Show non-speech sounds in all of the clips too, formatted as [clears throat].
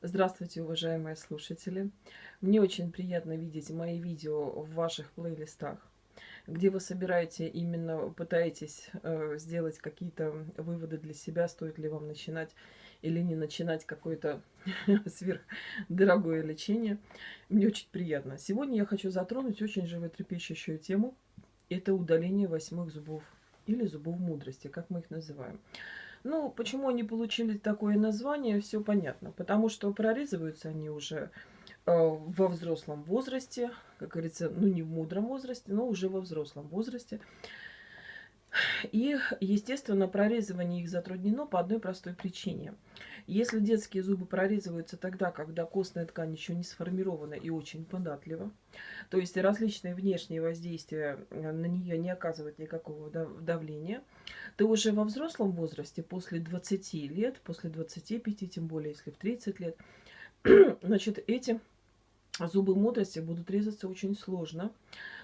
Здравствуйте, уважаемые слушатели! Мне очень приятно видеть мои видео в ваших плейлистах, где вы собираете, именно пытаетесь э, сделать какие-то выводы для себя, стоит ли вам начинать или не начинать какое-то [laughs] сверхдорогое лечение. Мне очень приятно. Сегодня я хочу затронуть очень животрепещущую тему. Это удаление восьмых зубов или зубов мудрости, как мы их называем. Ну, почему они получили такое название, все понятно. Потому что прорезываются они уже э, во взрослом возрасте, как говорится, ну не в мудром возрасте, но уже во взрослом возрасте. И, естественно, прорезывание их затруднено по одной простой причине. Если детские зубы прорезываются тогда, когда костная ткань еще не сформирована и очень податлива, то есть различные внешние воздействия э, на нее не оказывают никакого давления, то уже во взрослом возрасте, после 20 лет, после 25, тем более если в 30 лет, [clears throat] значит, эти зубы мудрости будут резаться очень сложно,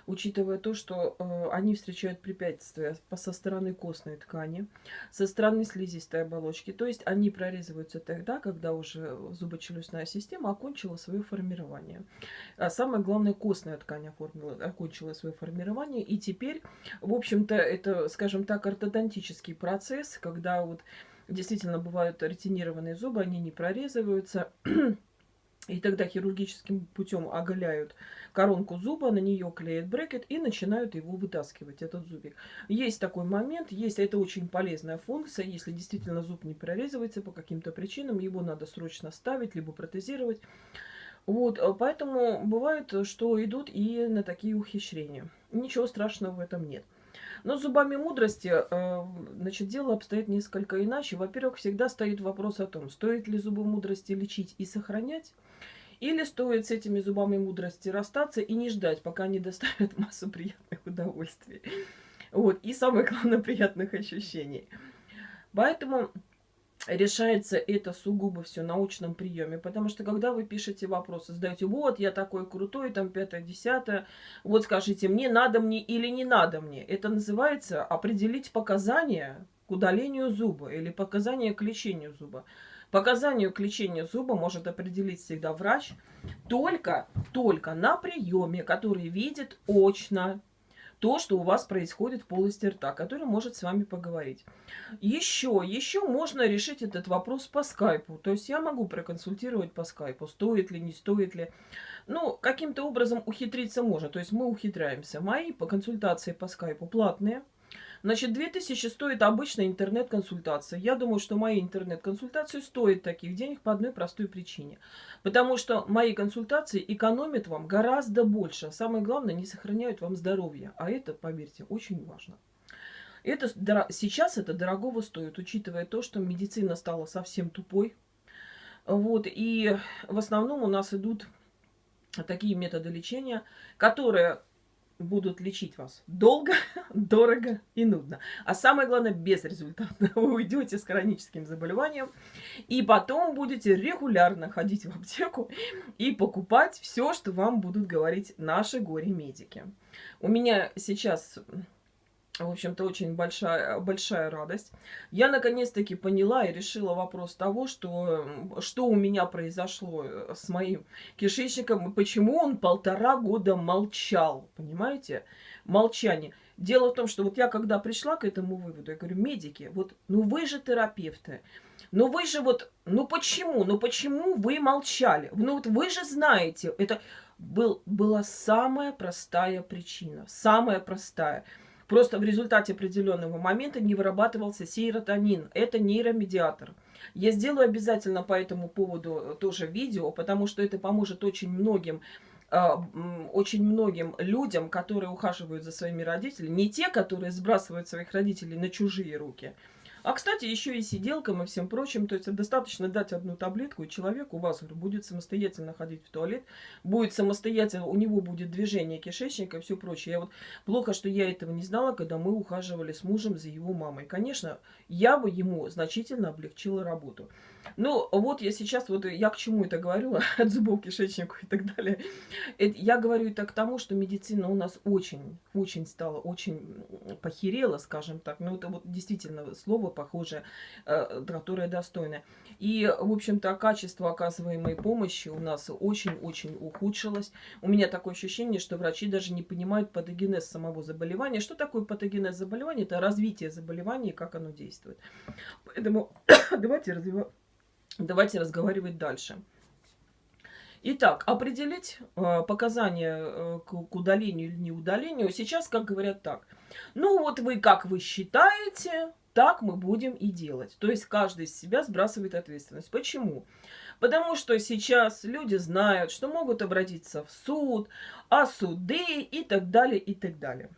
учитывая то, что э, они встречают препятствия со стороны костной ткани, со стороны слизистой оболочки. То есть они прорезываются тогда, когда уже зубочелюстная система окончила свое формирование. А самое главное, костная ткань оформила, окончила свое формирование. И теперь, в общем-то, это, скажем так, ортодонтический процесс, когда вот действительно бывают ретинированные зубы, они не прорезываются, и тогда хирургическим путем оголяют коронку зуба, на нее клеят брекет и начинают его вытаскивать, этот зубик. Есть такой момент, есть, это очень полезная функция, если действительно зуб не прорезывается по каким-то причинам, его надо срочно ставить, либо протезировать. Вот, э, поэтому бывает, что идут и на такие ухищрения. Ничего страшного в этом нет. Но с зубами мудрости, э, значит, дело обстоит несколько иначе. Во-первых, всегда стоит вопрос о том, стоит ли зубы мудрости лечить и сохранять, или стоит с этими зубами мудрости расстаться и не ждать, пока они доставят [laughs] массу приятных удовольствий. Вот. И самое главное, приятных ощущений. Поэтому решается это сугубо все на научном приеме. Потому что когда вы пишете вопросы, задаете, вот, я такой крутой, там, пятое, десятое, вот скажите, мне надо мне или не надо мне. Это называется определить показания к удалению зуба или показания к лечению зуба. Показанию к лечению зуба может определить всегда врач только, только на приеме, который видит очно то, что у вас происходит в полости рта, который может с вами поговорить. Еще, еще можно решить этот вопрос по скайпу. То есть я могу проконсультировать по скайпу, стоит ли, не стоит ли. Ну, каким-то образом ухитриться можно. То есть мы ухитряемся. Мои по консультации по скайпу платные. Значит, 2000 стоит обычная интернет-консультация. Я думаю, что мои интернет-консультации стоят таких денег по одной простой причине. Потому что мои консультации экономят вам гораздо больше. Самое главное, не сохраняют вам здоровье. А это, поверьте, очень важно. Это, сейчас это дорогого стоит, учитывая то, что медицина стала совсем тупой. Вот, и в основном у нас идут такие методы лечения, которые будут лечить вас долго, [laughs] дорого и нудно. А самое главное, безрезультатно. [laughs] Вы уйдете с хроническим заболеванием, и потом будете регулярно ходить в аптеку и покупать все, что вам будут говорить наши горе-медики. У меня сейчас в общем-то, очень большая, большая радость. Я наконец-таки поняла и решила вопрос того, что, что у меня произошло с моим кишечником, и почему он полтора года молчал, понимаете? Молчание. Дело в том, что вот я когда пришла к этому выводу, я говорю, медики, вот, ну вы же терапевты, ну вы же вот, ну почему, ну почему вы молчали? Ну вот вы же знаете, это был, была самая простая причина, самая простая – Просто в результате определенного момента не вырабатывался сейротонин. Это нейромедиатор. Я сделаю обязательно по этому поводу тоже видео, потому что это поможет очень многим а, очень многим людям, которые ухаживают за своими родителями, не те, которые сбрасывают своих родителей на чужие руки, а, кстати, еще и сиделкам и всем прочим. То есть достаточно дать одну таблетку, и человек у вас будет самостоятельно ходить в туалет, будет самостоятельно, у него будет движение кишечника и все прочее. Я вот плохо, что я этого не знала, когда мы ухаживали с мужем за его мамой. Конечно, я бы ему значительно облегчила работу. Ну, вот я сейчас, вот я к чему это говорю, [laughs] от зубов, кишечнику и так далее. Это, я говорю это к тому, что медицина у нас очень, очень стала, очень похерела, скажем так. Ну, это вот действительно слово похожее, э, которое достойное. И, в общем-то, качество оказываемой помощи у нас очень-очень ухудшилось. У меня такое ощущение, что врачи даже не понимают патогенез самого заболевания. Что такое патогенез заболевания? Это развитие заболевания и как оно действует. Поэтому [coughs] давайте развивать Давайте разговаривать дальше. Итак, определить э, показания э, к, удалению или неудалению. Сейчас, как говорят так. Ну вот вы, как вы считаете, так мы будем и делать. То есть каждый из себя сбрасывает ответственность. Почему? Потому что сейчас люди знают, что могут обратиться в суд, а суды и так далее, и так далее.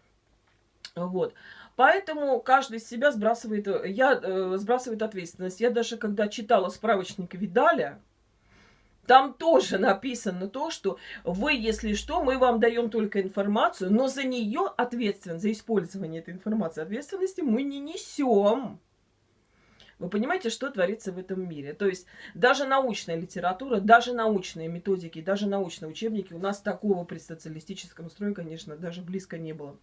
Вот. Поэтому каждый из себя сбрасывает, э, я, э, сбрасывает ответственность. Я даже когда читала справочник Видаля, там тоже написано то, что вы, если что, мы вам даем только информацию, но за нее ответственность, за использование этой информации ответственности мы не несем. Вы понимаете, что творится в этом мире? То есть даже научная литература, даже научные методики, даже научные учебники у нас такого при социалистическом строе, конечно, даже близко не было.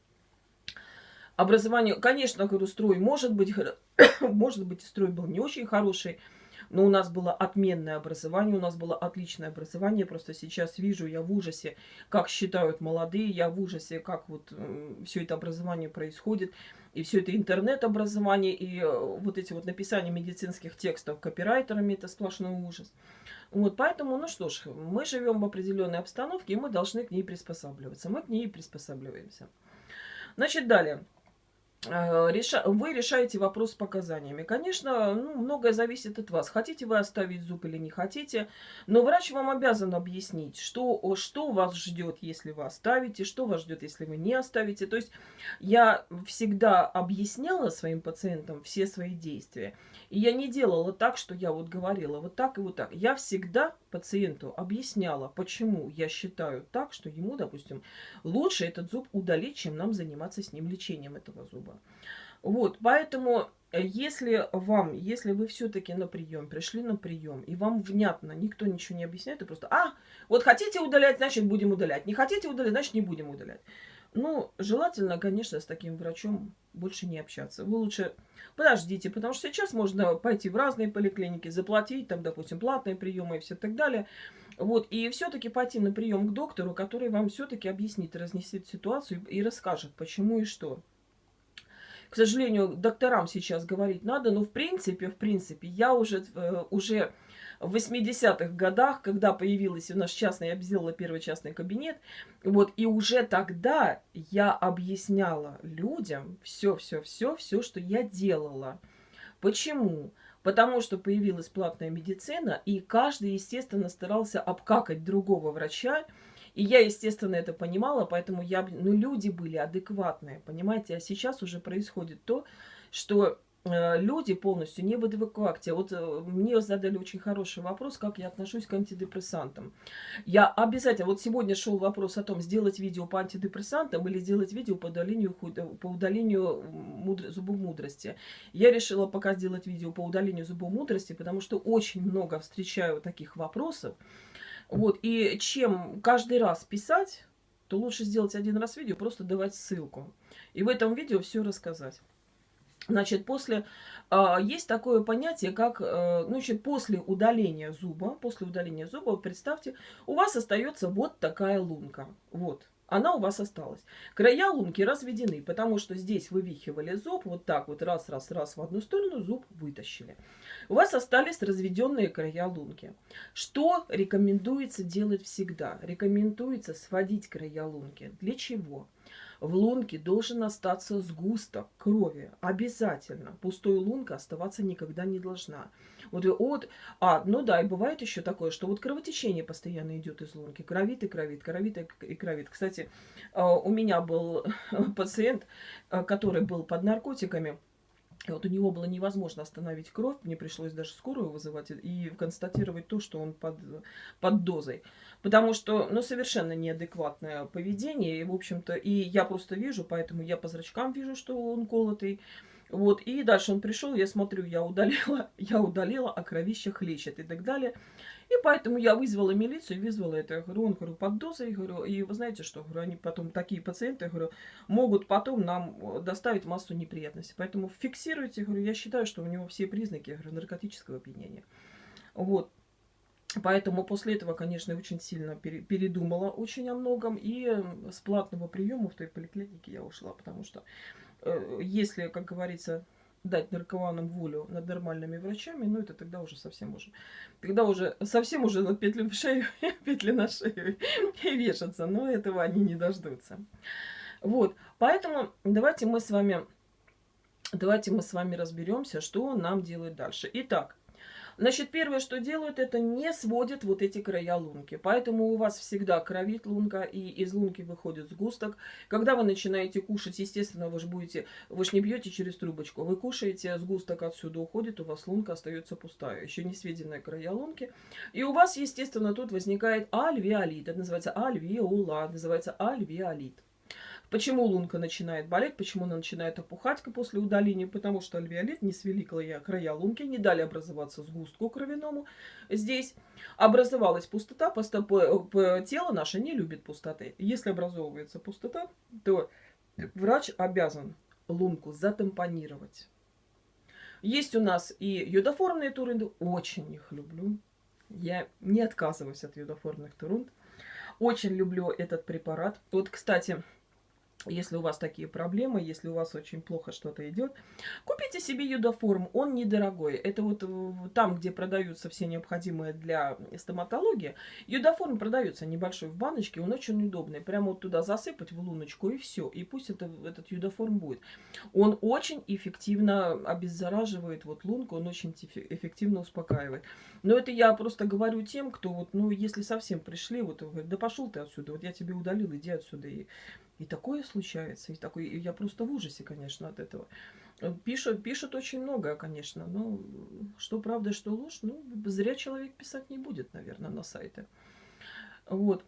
Образование, конечно, говорю, строй может быть, [coughs] может быть, строй был не очень хороший, но у нас было отменное образование, у нас было отличное образование. Просто сейчас вижу, я в ужасе, как считают молодые, я в ужасе, как вот все это образование происходит. И все это интернет-образование, и э, вот эти вот написания медицинских текстов копирайтерами, это сплошной ужас. Вот поэтому, ну что ж, мы живем в определенной обстановке, и мы должны к ней приспосабливаться. Мы к ней приспосабливаемся. Значит, далее. Э, реша... вы решаете вопрос с показаниями. Конечно, ну, многое зависит от вас. Хотите вы оставить зуб или не хотите. Но врач вам обязан объяснить, что, что вас ждет, если вы оставите, что вас ждет, если вы не оставите. То есть я всегда объясняла своим пациентам все свои действия. И я не делала так, что я вот говорила вот так и вот так. Я всегда пациенту объясняла, почему я считаю так, что ему, допустим, лучше этот зуб удалить, чем нам заниматься с ним лечением этого зуба. Вот, поэтому э, если вам, если вы все-таки на прием, пришли на прием, и вам внятно, никто ничего не объясняет, и просто, а, вот хотите удалять, значит будем удалять, не хотите удалять, значит не будем удалять. Ну, желательно, конечно, с таким врачом больше не общаться. Вы лучше подождите, потому что сейчас можно пойти в разные поликлиники, заплатить, там, допустим, платные приемы и все так далее. Вот, и все-таки пойти на прием к доктору, который вам все-таки объяснит, разнесет ситуацию и расскажет, почему и что. К сожалению, докторам сейчас говорить надо, но в принципе, в принципе, я уже, э, уже в 80-х годах, когда появилась у нас частная, я сделала первый частный кабинет, вот, и уже тогда я объясняла людям все-все-все, все, что я делала. Почему? Потому что появилась платная медицина, и каждый, естественно, старался обкакать другого врача, и я, естественно, это понимала, поэтому я, ну, люди были адекватные, понимаете? А сейчас уже происходит то, что люди полностью не в эвакуакте. Вот э, мне задали очень хороший вопрос, как я отношусь к антидепрессантам. Я обязательно, вот сегодня шел вопрос о том, сделать видео по антидепрессантам или сделать видео по удалению, по удалению мудр... зубов мудрости. Я решила пока сделать видео по удалению зубов мудрости, потому что очень много встречаю таких вопросов. Вот, и чем каждый раз писать, то лучше сделать один раз видео, просто давать ссылку. И в этом видео все рассказать. Значит, после э, есть такое понятие, как, э, ну, значит, после удаления зуба, после удаления зуба, представьте, у вас остается вот такая лунка, вот, она у вас осталась. Края лунки разведены, потому что здесь вывихивали зуб, вот так вот, раз, раз, раз в одну сторону, зуб вытащили. У вас остались разведенные края лунки. Что рекомендуется делать всегда? Рекомендуется сводить края лунки. Для чего? В лунке должен остаться сгусток крови. Обязательно. Пустой лунка оставаться никогда не должна. Вот, вот, а, ну да, и бывает еще такое, что вот кровотечение постоянно идет из лунки. Кровит и кровит, кровит и кровит. Кстати, а, у меня был [laughs] пациент, а, который был под наркотиками. И вот у него было невозможно остановить кровь, мне пришлось даже скорую вызывать и констатировать то, что он под, под дозой. Потому что, ну, совершенно неадекватное поведение, и, в общем-то, и я просто вижу, поэтому я по зрачкам вижу, что он колотый. Вот, и дальше он пришел, я смотрю, я удалила, [laughs] я удалила, а кровище хлещет и так далее. И поэтому я вызвала милицию, вызвала это. Я говорю, он, говорю, под дозой, говорю, и вы знаете что, говорю, они потом, такие пациенты, говорю, могут потом нам э, доставить массу неприятностей. Поэтому фиксируйте, говорю, я считаю, что у него все признаки, говорю, наркотического опьянения. Вот. Поэтому после этого, конечно, очень сильно передумала очень о многом. И с платного приема в той поликлинике я ушла, потому что если, как говорится, дать наркоманам волю над нормальными врачами, ну это тогда уже совсем уже, тогда уже совсем уже на петли в шею, [laughs] петли на шею и вешаться, но этого они не дождутся. Вот, поэтому давайте мы с вами, давайте мы с вами разберемся, что нам делать дальше. Итак, Значит, первое, что делают, это не сводят вот эти края лунки. Поэтому у вас всегда кровит лунка, и из лунки выходит сгусток. Когда вы начинаете кушать, естественно, вы же будете, вы же не бьете через трубочку. Вы кушаете, сгусток отсюда уходит, у вас лунка остается пустая. Еще не сведенная края лунки. И у вас, естественно, тут возникает альвеолит. Это называется альвеола, называется альвеолит. Почему лунка начинает болеть, почему она начинает опухать после удаления? Потому что альвеолит не свели края, края лунки, не дали образоваться сгустку кровяному. Здесь образовалась пустота, тело наше не любит пустоты. Если образовывается пустота, то врач обязан лунку затампонировать. Есть у нас и йодоформные турунды, очень их люблю. Я не отказываюсь от йодоформных турунд. Очень люблю этот препарат. Вот, кстати, если у вас такие проблемы, если у вас очень плохо что-то идет, купите себе юдоформ, он недорогой. Это вот там, где продаются все необходимые для стоматологии, юдоформ продается небольшой в баночке, он очень удобный. Прямо вот туда засыпать в луночку и все, и пусть это, этот юдоформ будет. Он очень эффективно обеззараживает вот лунку, он очень эффективно успокаивает. Но это я просто говорю тем, кто вот, ну, если совсем пришли, вот, говорит, да пошел ты отсюда, вот я тебе удалил, иди отсюда. И и такое случается. И такой, и я просто в ужасе, конечно, от этого. Пишут, пишут очень много, конечно. Но что правда, что ложь, ну, зря человек писать не будет, наверное, на сайте. Вот.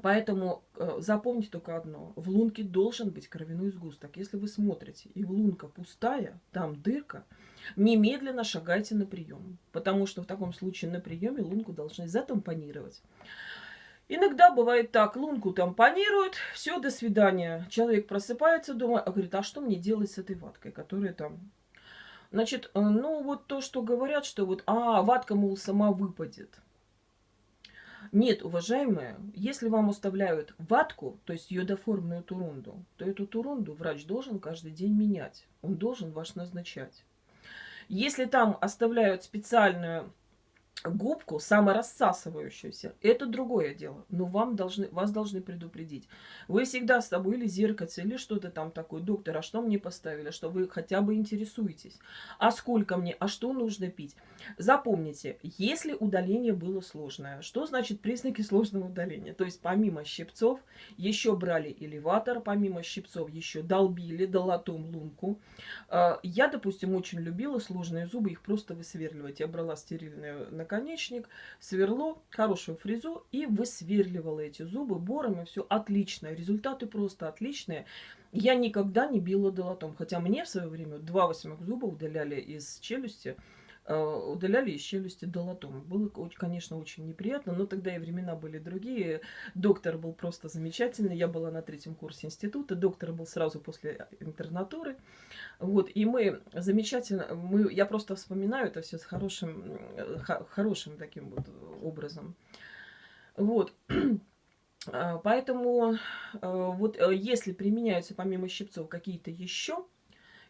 Поэтому э, запомните только одно. В лунке должен быть кровяной сгусток. Если вы смотрите, и лунка пустая, там дырка, немедленно шагайте на прием. Потому что в таком случае на приеме лунку должны затампонировать. Иногда бывает так, лунку там панируют, все, до свидания. Человек просыпается дома, а говорит, а что мне делать с этой ваткой, которая там... Значит, э, ну вот то, что говорят, что вот, а, ватка, мол, сама выпадет. Нет, уважаемые, если вам оставляют ватку, то есть йодоформную турунду, то эту турунду врач должен каждый день менять. Он должен ваш назначать. Если там оставляют специальную губку саморассасывающуюся, это другое дело. Но вам должны, вас должны предупредить. Вы всегда с собой или зеркальце, или что-то там такое. Доктор, а что мне поставили? Что вы хотя бы интересуетесь. А сколько мне? А что нужно пить? Запомните, если удаление было сложное, что значит признаки сложного удаления? То есть помимо щипцов еще брали элеватор, помимо щипцов еще долбили долотом лунку. А, я, допустим, очень любила сложные зубы, их просто высверливать. Я брала стерильную наконечник, сверло, хорошую фрезу и высверливала эти зубы бором, и все отлично. Результаты просто отличные. Я никогда не била долотом, хотя мне в свое время два восьмых зуба удаляли из челюсти, удаляли из челюсти долотом. Было, конечно, очень неприятно, но тогда и времена были другие. Доктор был просто замечательный. Я была на третьем курсе института, доктор был сразу после интернатуры. Вот, и мы замечательно, мы, я просто вспоминаю это все с хорошим, хорошим таким вот образом. Вот. [clears throat] А, поэтому э, вот э, если применяются помимо щипцов какие-то еще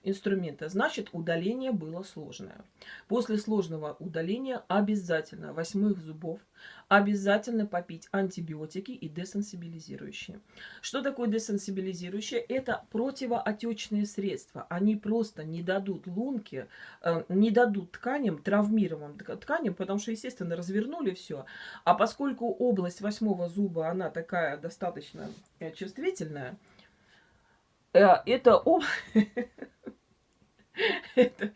инструмента, значит удаление было сложное. После сложного удаления обязательно восьмых зубов обязательно попить антибиотики и десенсибилизирующие. Что такое десенсибилизирующие? Это противоотечные средства. Они просто не дадут лунке, э, не дадут тканям, травмированным тканям, потому что, естественно, развернули все. А поскольку область восьмого зуба, она такая достаточно э, э, это, [laughs] это,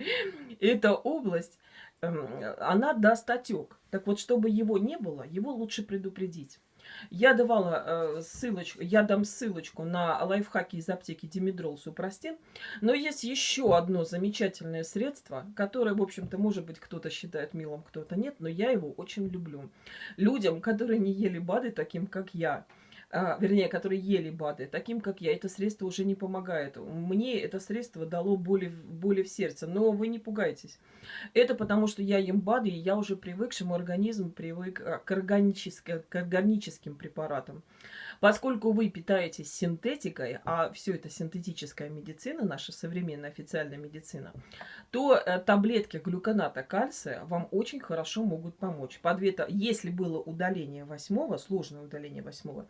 эта область, эм, она даст отек. Так вот, чтобы его не было, его лучше предупредить. Я давала э, ссылочку, я дам ссылочку на лайфхаки из аптеки Димедрол Супрастин. Но есть еще одно замечательное средство, которое, в общем-то, может быть, кто-то считает милым, кто-то нет, но я его очень люблю. Людям, которые не ели БАДы, таким как я, вернее, которые ели БАДы, таким как я, это средство уже не помогает. Мне это средство дало боли, боли в сердце, но вы не пугайтесь. Это потому, что я ем БАДы, и я уже привык, что мой организм привык а, к, органическим, к органическим препаратам. Поскольку вы питаетесь синтетикой, а все это синтетическая медицина, наша современная официальная медицина, то э, таблетки глюконата кальция вам очень хорошо могут помочь. По две, если было удаление восьмого, сложное удаление восьмого,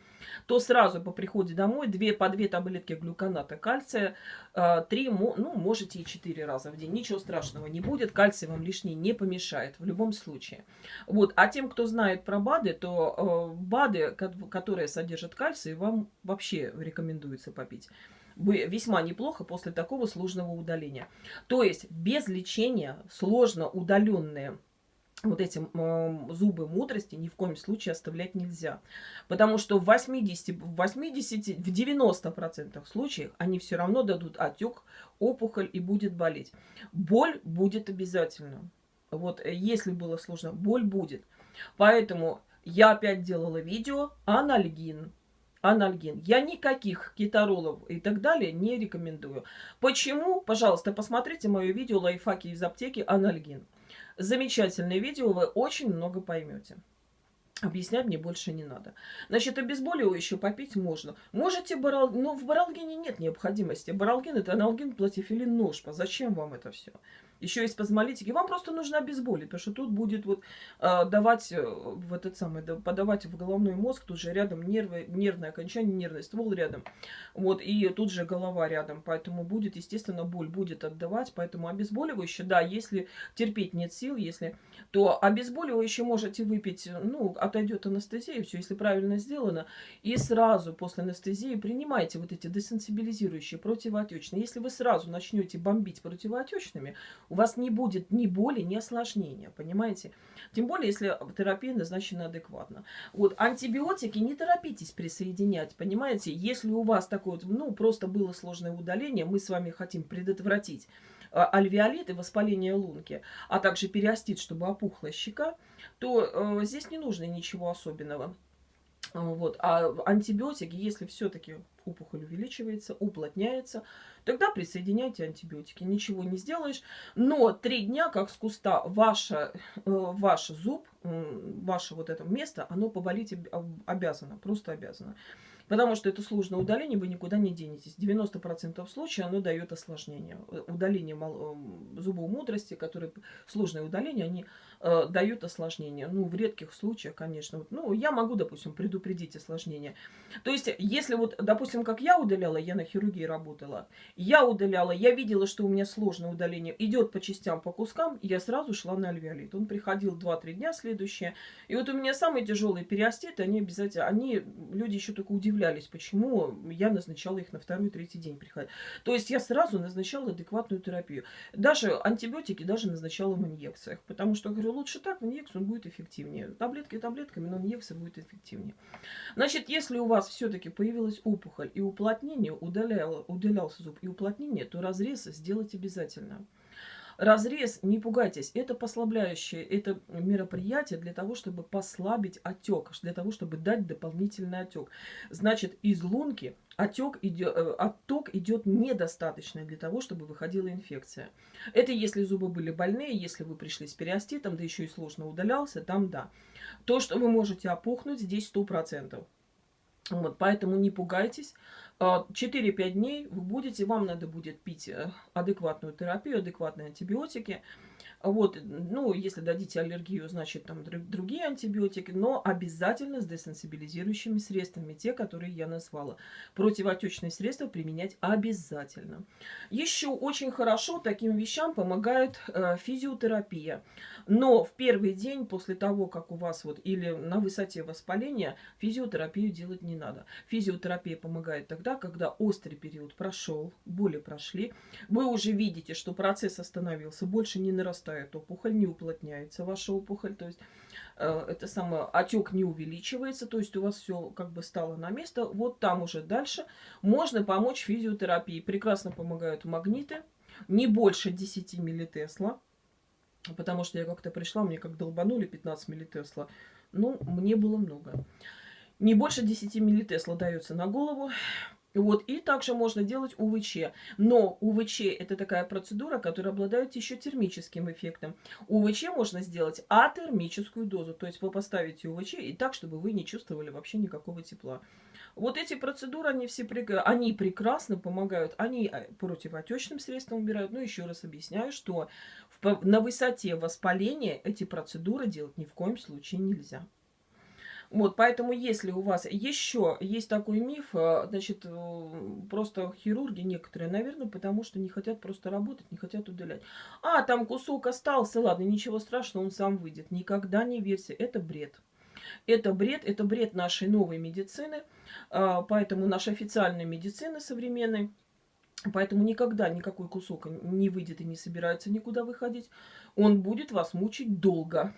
то сразу по приходе домой две, по две таблетки глюконата кальция, э, три, ну, можете и четыре раза в день. Ничего страшного не будет, кальций вам лишний не помешает в любом случае. Вот. А тем, кто знает про БАДы, то э, БАДы, которые содержат кальций, вам вообще рекомендуется попить весьма неплохо после такого сложного удаления. То есть без лечения сложно удаленные вот эти э, зубы мудрости ни в коем случае оставлять нельзя. Потому что в 80, в 80, в 90% случаев они все равно дадут отек, опухоль и будет болеть. Боль будет обязательно. Вот э, если было сложно, боль будет. Поэтому я опять делала видео анальгин анальгин. Я никаких кетаролов и так далее не рекомендую. Почему? Пожалуйста, посмотрите мое видео «Лайфхаки из аптеки. Анальгин». Замечательное видео, вы очень много поймете. Объяснять мне больше не надо. Значит, обезболивающее попить можно. Можете барал... Но в баралгине нет необходимости. Баралгин это аналгин, платифилин, ножпа. Зачем вам это все? Еще есть спазмолитики, вам просто нужно обезболить, потому что тут будет вот э, давать э, в этот самый, да, подавать в головной мозг, тут же рядом нервы, нервное окончание, нервный ствол рядом, вот, и тут же голова рядом, поэтому будет, естественно, боль будет отдавать, поэтому обезболивающее, да, если терпеть нет сил, если, то обезболивающее можете выпить, ну, отойдет анестезия, все, если правильно сделано, и сразу после анестезии принимайте вот эти десенсибилизирующие, противоотечные. Если вы сразу начнете бомбить противоотечными, у вас не будет ни боли, ни осложнения, понимаете? Тем более, если терапия назначена адекватно. Вот антибиотики не торопитесь присоединять, понимаете? Если у вас такое, ну, просто было сложное удаление, мы с вами хотим предотвратить а, альвеолит и воспаление лунки, а также периостит, чтобы опухла щека, то э, здесь не нужно ничего особенного. Вот. А антибиотики, если все-таки опухоль увеличивается, уплотняется, тогда присоединяйте антибиотики. Ничего не сделаешь. Но три дня, как с куста, ваша, э, ваш зуб, ваше вот это место, оно поболеть обязано, просто обязано. Потому что это сложное удаление, вы никуда не денетесь. 90% случаев оно дает осложнение. Удаление зубов мудрости, которые сложное удаление, они э, дают осложнение. Ну, в редких случаях, конечно. Вот, ну, я могу, допустим, предупредить осложнение. То есть, если вот, допустим, как я удаляла, я на хирургии работала, я удаляла, я видела, что у меня сложное удаление, идет по частям, по кускам, я сразу шла на альвеолит. Он приходил 2-3 дня следующие. И вот у меня самые тяжелые периоститы, они обязательно, они, люди еще только удивлялись, почему я назначала их на второй-третий день приходить. То есть, я сразу назначала адекватную терапию. Даже антибиотики даже назначала в инъекциях, потому что, говорю, лучше так, в инъекцию он будет эффективнее. Таблетки таблетками, но инъекция будет эффективнее. Значит, если у вас все-таки появилась опухоль и уплотнение, удалял, удалялся зуб и уплотнение, то разрез сделать обязательно. Разрез, не пугайтесь, это послабляющее, это мероприятие для того, чтобы послабить отек, для того, чтобы дать дополнительный отек. Значит, из лунки отек идет, э, отток идет недостаточно для того, чтобы выходила инфекция. Это если зубы были больные, если вы пришли с периоститом, да еще и сложно удалялся, там да. То, что вы можете опухнуть, здесь 100%. Вот, поэтому не пугайтесь. 4-5 а, дней вы будете, вам надо будет пить э, адекватную терапию, адекватные антибиотики. Вот, ну, если дадите аллергию, значит, там другие антибиотики, но обязательно с десенсибилизирующими средствами, те, которые я назвала. Противоотечные средства применять обязательно. Еще очень хорошо таким вещам помогает э, физиотерапия. Но в первый день после того, как у вас вот или на высоте воспаления, физиотерапию делать не надо. Физиотерапия помогает тогда, когда острый период прошел, боли прошли, вы уже видите, что процесс остановился, больше не нарастает опухоль, не уплотняется ваша опухоль, то есть э, это самое, отек не увеличивается, то есть у вас все как бы стало на место. Вот там уже дальше можно помочь физиотерапии. Прекрасно помогают магниты, не больше 10 миллитесла. Потому что я как-то пришла, мне как долбанули 15 миллитесла. Ну, мне было много. Не больше 10 миллитесла дается на голову. Вот, и также можно делать УВЧ. Но УВЧ это такая процедура, которая обладает еще термическим эффектом. УВЧ можно сделать атермическую дозу. То есть вы поставите УВЧ и так, чтобы вы не чувствовали вообще никакого тепла. Вот эти процедуры, они все они прекрасно помогают. Они э, противотечным средством убирают. Но еще раз объясняю, что на высоте воспаления эти процедуры делать ни в коем случае нельзя. Вот, поэтому если у вас еще есть такой миф, э, значит, просто хирурги некоторые, наверное, потому что не хотят просто работать, не хотят удалять. А, там кусок остался, ладно, ничего страшного, он сам выйдет. Никогда не верьте, это бред. Это бред, это бред нашей новой медицины, а, поэтому нашей официальной медицины современной, Поэтому никогда никакой кусок не выйдет и не собирается никуда выходить. Он будет вас мучить долго.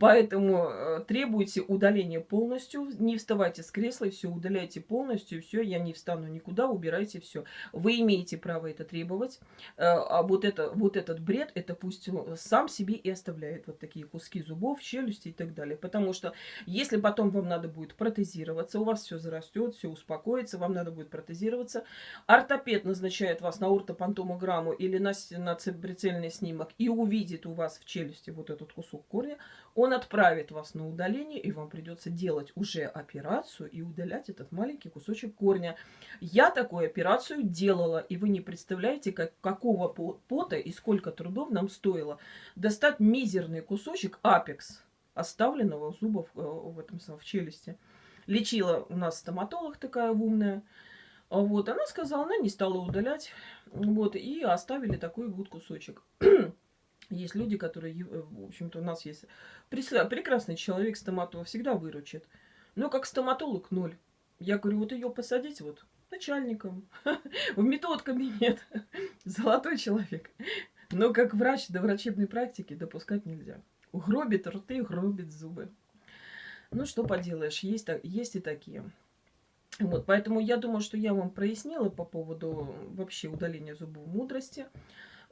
Поэтому э, требуйте удаления полностью. Не вставайте с кресла, все удаляйте полностью. Все, я не встану никуда, убирайте все. Вы имеете право это требовать. Э, а вот, это, вот этот бред, это пусть сам себе и оставляет вот такие куски зубов, челюсти и так далее. Потому что если потом вам надо будет протезироваться, у вас все зарастет, все успокоится, вам надо будет протезироваться. Ортопед назначает вас на ортопантомограмму или на, на прицельный снимок и увидит у вас в челюсти вот этот кусок корня, он отправит вас на удаление, и вам придется делать уже операцию и удалять этот маленький кусочек корня. Я такую операцию делала, и вы не представляете, как, какого пота и сколько трудов нам стоило достать мизерный кусочек апекс, оставленного зуба в, э, в, этом, в челюсти. Лечила у нас стоматолог такая умная. Вот, она сказала, она не стала удалять. Вот, и оставили такой вот кусочек. [clears throat] Есть люди, которые, э, в общем-то, у нас есть прекрасный человек, стоматолог, всегда выручит. Но как стоматолог ноль. Я говорю, вот ее посадить вот начальником, [laughs] в метод-кабинет. [laughs] Золотой человек. Но как врач до врачебной практики допускать нельзя. Гробит рты, гробит зубы. Ну, что поделаешь, есть, есть и такие. Вот, поэтому я думаю, что я вам прояснила по поводу вообще удаления зубов мудрости.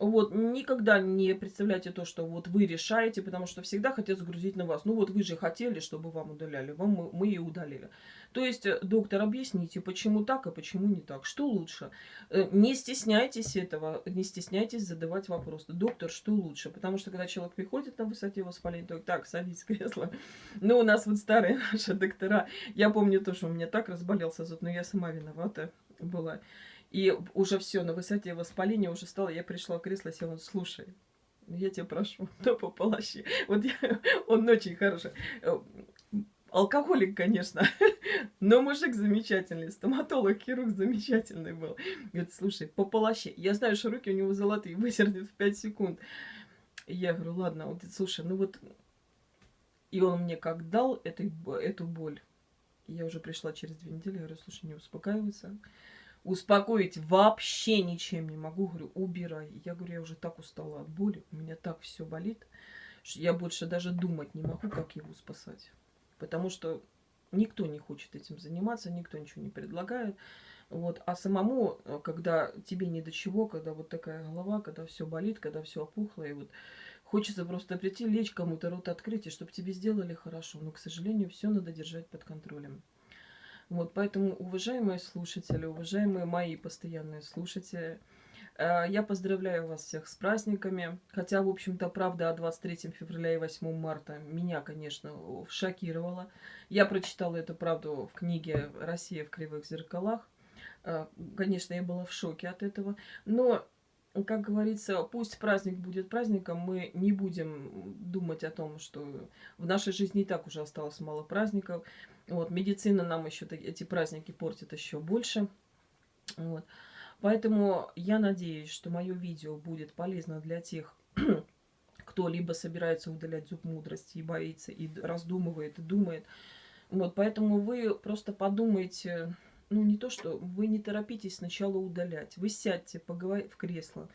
Вот, никогда не представляйте то, что вот вы решаете, потому что всегда хотят сгрузить на вас. Ну вот вы же хотели, чтобы вам удаляли, вам мы, мы и удалили. То есть, э, доктор, объясните, почему так, а почему не так? Что лучше? Э, не стесняйтесь этого, не стесняйтесь задавать вопросы. Доктор, что лучше? Потому что когда человек приходит на высоте воспаления, то так, садись в кресло. Ну, у нас вот старые [laughs] наши доктора, я помню то, что у меня так разболелся зуб, но я сама виновата была. И уже все, на высоте воспаления уже стало, я пришла в кресло, села, слушай, я тебя прошу, [laughs] то по полощи. Вот я, [laughs] он очень хороший. Э, алкоголик, конечно, [laughs] но мужик замечательный, стоматолог, хирург замечательный был. Говорит, слушай, по полоще. Я знаю, что руки у него золотые, высердит в 5 секунд. И я говорю, ладно, вот, слушай, ну вот... И он мне как дал этой, эту боль. Я уже пришла через две недели, говорю, слушай, не успокаивайся успокоить вообще ничем не могу. Говорю, убирай. Я говорю, я уже так устала от боли, у меня так все болит, что я больше даже думать не могу, как его спасать. Потому что никто не хочет этим заниматься, никто ничего не предлагает. Вот. А самому, э, когда тебе не до чего, когда вот такая голова, когда все болит, когда все опухло, и вот хочется просто прийти, лечь кому-то рот открыть, и чтобы тебе сделали хорошо. Но, к сожалению, все надо держать под контролем. Вот, поэтому, уважаемые слушатели, уважаемые мои постоянные слушатели, э, я поздравляю вас всех с праздниками. Хотя, в общем-то, правда о 23 февраля и 8 марта меня, конечно, шокировала. Я прочитала эту правду в книге «Россия в кривых зеркалах». Э, конечно, я была в шоке от этого. Но как говорится, пусть праздник будет праздником, мы не будем думать о том, что в нашей жизни и так уже осталось мало праздников. Вот, медицина нам еще эти праздники портит еще больше. Вот. Поэтому я надеюсь, что мое видео будет полезно для тех, [clears throat] кто либо собирается удалять зуб мудрости и боится, и раздумывает, и думает. Вот, поэтому вы просто подумайте ну, не то, что вы не торопитесь сначала удалять. Вы сядьте, поговорите в кресло,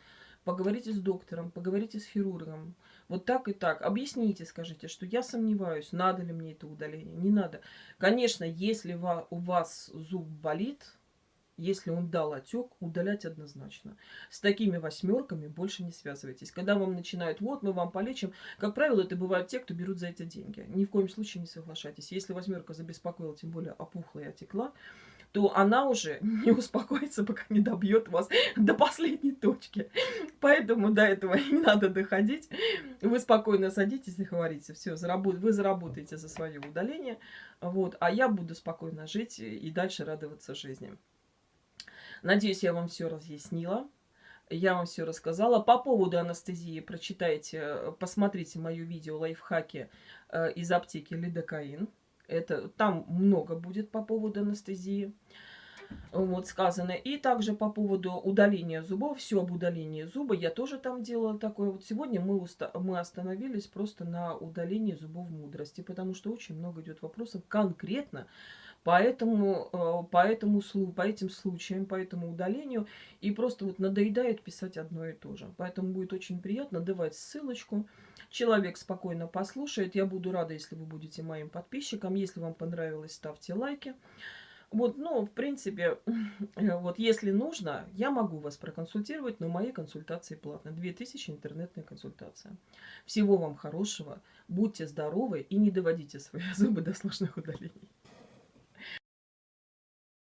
поговорите с доктором, поговорите с хирургом. Вот так и так. Объясните, скажите, что я сомневаюсь, надо ли мне это удаление, не надо. Конечно, если у вас зуб болит, если он дал отек, удалять однозначно. С такими восьмерками больше не связывайтесь. Когда вам начинают, вот мы вам полечим, как правило, это бывают те, кто берут за это деньги. Ни в коем случае не соглашайтесь. Если восьмерка забеспокоила, тем более опухла и отекла, то она уже [laughs] не успокоится, пока не добьет вас [laughs] до последней точки. Поэтому до этого [laughs] не надо доходить. Вы спокойно садитесь и говорите, все, вы заработаете за свое удаление, вот, а я буду спокойно жить и дальше радоваться жизни. Надеюсь, я вам все разъяснила. Я вам все рассказала. По поводу анестезии прочитайте, посмотрите мое видео лайфхаки э, из аптеки Лидокаин. Это, там много будет по поводу анестезии. Вот сказано. И также по поводу удаления зубов. Все об удалении зуба. Я тоже там делала такое. Вот сегодня мы, уста мы остановились просто на удалении зубов мудрости. Потому что очень много идет вопросов конкретно Поэтому, э, по, этому, по этим случаям, по этому удалению. И просто вот надоедает писать одно и то же. Поэтому будет очень приятно давать ссылочку. Человек спокойно послушает. Я буду рада, если вы будете моим подписчиком. Если вам понравилось, ставьте лайки. Вот, ну, в принципе, [clears throat] вот если нужно, я могу вас проконсультировать, но мои консультации платные. 2000 интернетная консультация. Всего вам хорошего, будьте здоровы и не доводите свои [laughs] зубы до сложных удалений.